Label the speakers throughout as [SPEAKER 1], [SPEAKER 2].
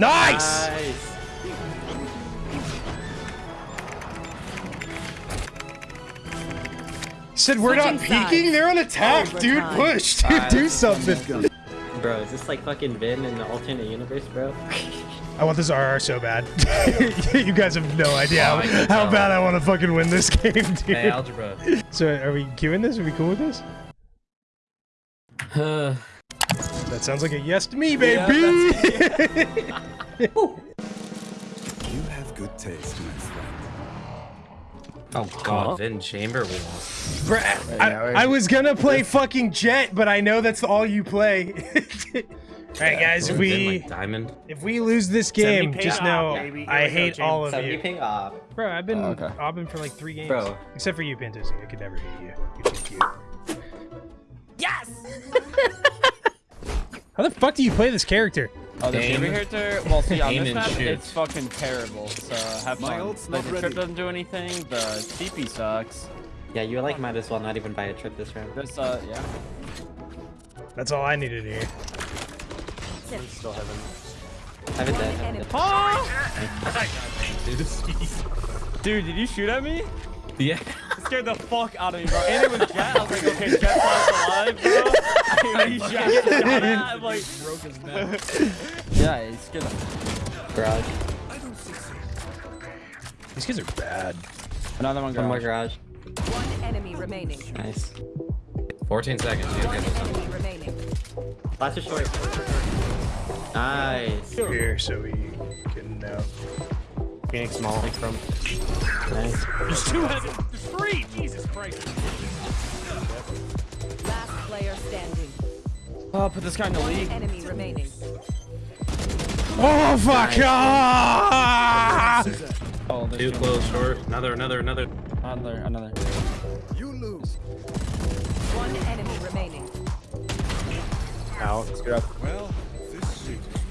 [SPEAKER 1] Nice!
[SPEAKER 2] Nice.
[SPEAKER 1] Said we're not
[SPEAKER 3] Switching sides.
[SPEAKER 1] peeking. They're on attack, dude.
[SPEAKER 3] Overtime.
[SPEAKER 1] Push, dude.
[SPEAKER 2] Alright,
[SPEAKER 1] Do
[SPEAKER 2] let's
[SPEAKER 1] something.
[SPEAKER 2] Bro, is this like fucking Vin in the alternate universe, bro?
[SPEAKER 1] I want this RR so bad. you guys have no idea
[SPEAKER 4] Oh,
[SPEAKER 1] how, how bad I want to fucking win this game, dude.
[SPEAKER 4] Hey, algebra.
[SPEAKER 1] so are we queuing this? Are we cool with this? That sounds like a yes to me, baby.
[SPEAKER 5] You have good taste, my friend.
[SPEAKER 4] Oh god, Vin Chamber we lost.
[SPEAKER 1] Bruh, I, I was gonna play fucking Jett, but I know that's all you play. Alright guys, if we
[SPEAKER 4] like, diamond.
[SPEAKER 1] if we lose this game, just
[SPEAKER 6] off,
[SPEAKER 1] know
[SPEAKER 6] baby.
[SPEAKER 1] I
[SPEAKER 6] Here go,
[SPEAKER 1] hate all of
[SPEAKER 2] you
[SPEAKER 1] you.
[SPEAKER 2] ping off.
[SPEAKER 1] Bro, I've been
[SPEAKER 7] Oh, okay.
[SPEAKER 1] obbing for like three games.
[SPEAKER 2] Bro.
[SPEAKER 1] Except for you, Pantasy. I could never hate you. You're too cute.
[SPEAKER 3] Yes!
[SPEAKER 1] How the fuck do you play this character?
[SPEAKER 7] Oh, the
[SPEAKER 4] Aim.
[SPEAKER 7] chamber character? Well, see, on
[SPEAKER 4] Aim
[SPEAKER 7] this
[SPEAKER 4] and
[SPEAKER 7] map,
[SPEAKER 4] shoot.
[SPEAKER 7] it's fucking terrible. So have
[SPEAKER 5] My
[SPEAKER 7] fun.
[SPEAKER 5] ult's
[SPEAKER 7] Like,
[SPEAKER 5] not
[SPEAKER 7] the trip doesn't do anything. The TP sucks.
[SPEAKER 2] Yeah, you like might as well not even buy a trip this round.
[SPEAKER 7] This, uh, yeah.
[SPEAKER 1] That's all I needed to hear.
[SPEAKER 6] Still haven't.
[SPEAKER 2] Have it dead. Have.
[SPEAKER 7] Dude, did you shoot at me?
[SPEAKER 4] Yeah.
[SPEAKER 7] It scared the fuck out of me, bro. And it was Jett. I was like, okay, Jett's not bro. I mean, he's shot. I'm like, broke his neck. Yeah, it scared the
[SPEAKER 2] Garage.
[SPEAKER 1] These kids are bad.
[SPEAKER 7] Another one,
[SPEAKER 2] One more
[SPEAKER 7] garage.
[SPEAKER 2] garage.
[SPEAKER 3] One enemy remaining.
[SPEAKER 2] Nice.
[SPEAKER 4] 14 seconds. You
[SPEAKER 3] One
[SPEAKER 4] okay with something?
[SPEAKER 3] enemy remaining.
[SPEAKER 2] Last is short. Nice.
[SPEAKER 1] Here, so we can know.
[SPEAKER 6] Phoenix Molly from.
[SPEAKER 2] Nice.
[SPEAKER 6] There's two heads. There's three. Jesus Christ.
[SPEAKER 3] Last player standing.
[SPEAKER 7] Oh, put this guy in the
[SPEAKER 3] One
[SPEAKER 7] league.
[SPEAKER 3] enemy remaining.
[SPEAKER 1] Oh fuck! Ah!
[SPEAKER 7] Oh,
[SPEAKER 4] Too close, short. Another, another, another.
[SPEAKER 7] Another, another.
[SPEAKER 5] You lose.
[SPEAKER 3] One enemy remaining.
[SPEAKER 6] Out.
[SPEAKER 5] Well, this shit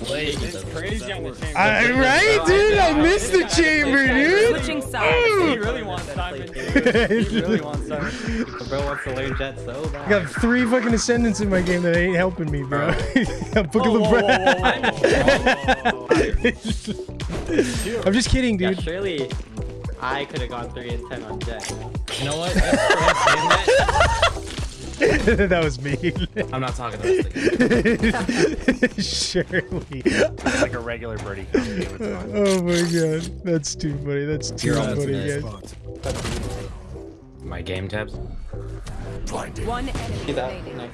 [SPEAKER 4] Wait.
[SPEAKER 7] It's crazy on the chamber.
[SPEAKER 1] I, right, dude? I missed the chamber, dude.
[SPEAKER 3] Switching sides.
[SPEAKER 7] He really wants Simon, dude. He really wants Simon.
[SPEAKER 2] The bro wants to learn Jett so
[SPEAKER 1] I got three fucking ascendants in my game that ain't helping me, bro. I'm fucking
[SPEAKER 7] Whoa, whoa,
[SPEAKER 1] I'm just kidding,
[SPEAKER 2] Yeah,
[SPEAKER 1] dude.
[SPEAKER 2] surely I could have gone 3 and 10 on Jett.
[SPEAKER 4] You know what?
[SPEAKER 1] that was me.
[SPEAKER 4] I'm not talking the rest of the game.
[SPEAKER 1] Surely.
[SPEAKER 6] It's like a regular birdie.
[SPEAKER 1] Oh my god. That's too funny. That's too
[SPEAKER 4] You're
[SPEAKER 1] funny,
[SPEAKER 4] today.
[SPEAKER 1] guys.
[SPEAKER 5] spot.
[SPEAKER 4] My game tabs.
[SPEAKER 5] Blinded.
[SPEAKER 3] One enemy
[SPEAKER 2] See that?
[SPEAKER 3] remaining.
[SPEAKER 2] Nice.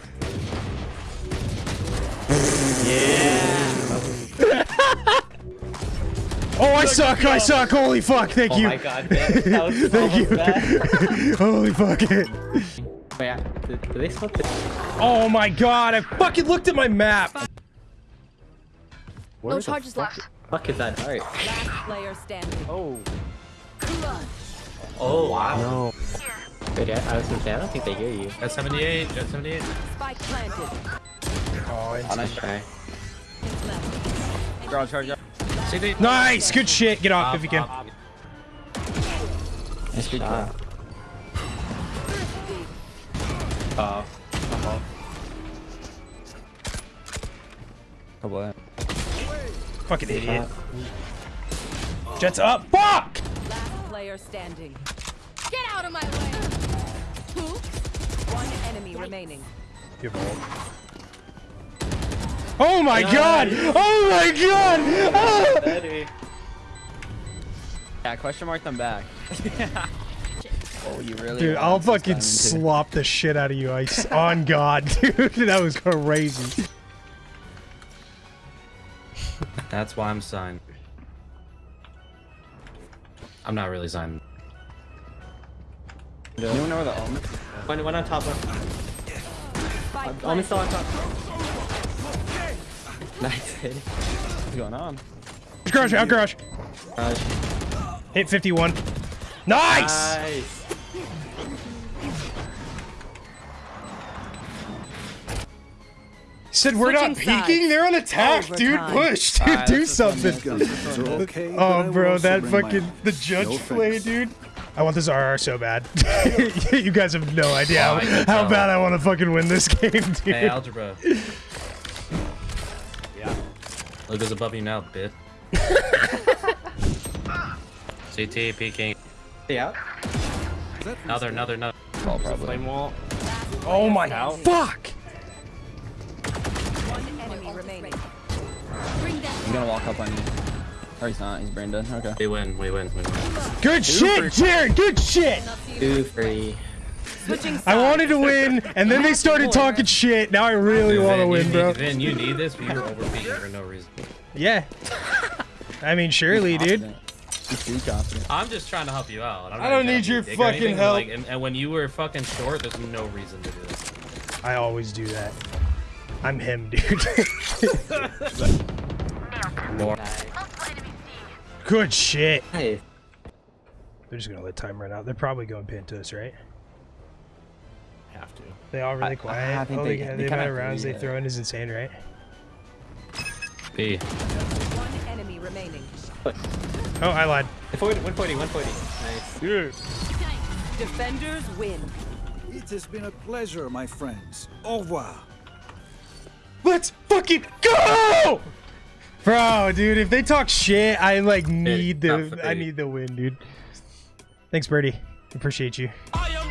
[SPEAKER 1] Oh, I suck. I suck. Holy fuck. Thank
[SPEAKER 2] Oh
[SPEAKER 1] you.
[SPEAKER 2] my god, man. That was
[SPEAKER 1] Thank you. Holy fuck it.
[SPEAKER 2] Oh. Did, did they split this?
[SPEAKER 1] Oh my god. I fucking looked at my map.
[SPEAKER 3] No charges left.
[SPEAKER 2] Fuck is that heart?
[SPEAKER 3] Last player standing.
[SPEAKER 6] Oh.
[SPEAKER 2] Oh, wow. No. Wait, I, I was gonna say, I don't think they hear you.
[SPEAKER 4] Jett 78. Jett 78.
[SPEAKER 3] Spike planted.
[SPEAKER 1] Oh,
[SPEAKER 2] Oh, nice try.
[SPEAKER 7] Garage, garage, garage.
[SPEAKER 1] Nice. Good shit. Get off if you can.
[SPEAKER 2] Nice shot. Oh.
[SPEAKER 7] Couple of
[SPEAKER 1] Fucking idiot. Jets up. Fuck.
[SPEAKER 3] Last player standing. Get out of my way! Who? One enemy remaining.
[SPEAKER 1] Oh my god. Oh my god. Ah!
[SPEAKER 7] Yeah, question mark them back. oh, you really?
[SPEAKER 1] Dude, I'll
[SPEAKER 7] this
[SPEAKER 1] fucking
[SPEAKER 7] diamond,
[SPEAKER 1] slop the shit out of you. I s- on God, dude, that was crazy.
[SPEAKER 4] That's why I'm signed. I'm not really signed.
[SPEAKER 7] Anyone know where the omen?
[SPEAKER 2] One, one on top left.
[SPEAKER 3] Spike
[SPEAKER 2] Almost still on top. Nice hit.
[SPEAKER 7] What's going on?
[SPEAKER 1] Garage, out garage.
[SPEAKER 2] Garage.
[SPEAKER 1] Hit 51. Nice!
[SPEAKER 2] Nice.
[SPEAKER 1] Said we're not
[SPEAKER 3] Switching
[SPEAKER 1] peeking.
[SPEAKER 3] sides.
[SPEAKER 1] They're on attack, dude.
[SPEAKER 3] Overtime.
[SPEAKER 1] Dush, dude.
[SPEAKER 7] Alright,
[SPEAKER 1] do
[SPEAKER 7] that's just one
[SPEAKER 1] something.
[SPEAKER 5] Okay,
[SPEAKER 1] Oh, bro, that fucking the judge
[SPEAKER 5] No
[SPEAKER 1] play, dude. I want this RR so bad. you guys have no idea how, how bad I want to fucking win this game, dude.
[SPEAKER 4] Hey, algebra.
[SPEAKER 6] Yeah.
[SPEAKER 4] Look who's above you now, bitch. CT peeking.
[SPEAKER 2] Yeah.
[SPEAKER 4] Another, another, another.
[SPEAKER 2] Ball probably.
[SPEAKER 6] Flame wall.
[SPEAKER 1] Oh my
[SPEAKER 6] Out.
[SPEAKER 1] fuck!
[SPEAKER 3] One enemy remaining.
[SPEAKER 7] He's gonna walk up on you. Or he's not. He's brain dead. Okay.
[SPEAKER 4] We win, we win, we win.
[SPEAKER 1] Good shit, Jared. Good shit.
[SPEAKER 2] Two free.
[SPEAKER 3] Switching.
[SPEAKER 1] I wanted to win, and then they started talking shit. Now I really want to win, bro.
[SPEAKER 4] Need, Vin, you need this, but you're overpeaking for no reason.
[SPEAKER 1] Yeah. I mean, surely, dude.
[SPEAKER 7] Confident. He's too confident.
[SPEAKER 4] I'm just trying to help you out. I'm
[SPEAKER 1] I don't need your fucking
[SPEAKER 4] anything,
[SPEAKER 1] help.
[SPEAKER 4] Like, and, and when you were fucking short, there's no reason to do this.
[SPEAKER 1] I always do that. I'm him, dude.
[SPEAKER 4] More.
[SPEAKER 1] Good shit.
[SPEAKER 2] Hey.
[SPEAKER 1] They're just gonna let time run out. They're probably going pin to us, right?
[SPEAKER 6] Have to.
[SPEAKER 1] They all really
[SPEAKER 7] I- I
[SPEAKER 1] quiet.
[SPEAKER 7] think
[SPEAKER 1] oh,
[SPEAKER 7] they-
[SPEAKER 1] they,
[SPEAKER 7] they
[SPEAKER 1] the
[SPEAKER 7] kinda
[SPEAKER 1] amount of rounds
[SPEAKER 7] agree,
[SPEAKER 1] they throw in is insane, right?
[SPEAKER 4] B.
[SPEAKER 3] One enemy remaining.
[SPEAKER 1] Oh, I lied.
[SPEAKER 2] 140, 140, 140. Nice.
[SPEAKER 3] Defenders win.
[SPEAKER 5] It has been a pleasure, my friends. Au revoir.
[SPEAKER 1] Let's fucking go! Bro, dude, if they talk shit, I like need the I need the win, dude. Thanks, Birdie. Appreciate you.
[SPEAKER 6] I am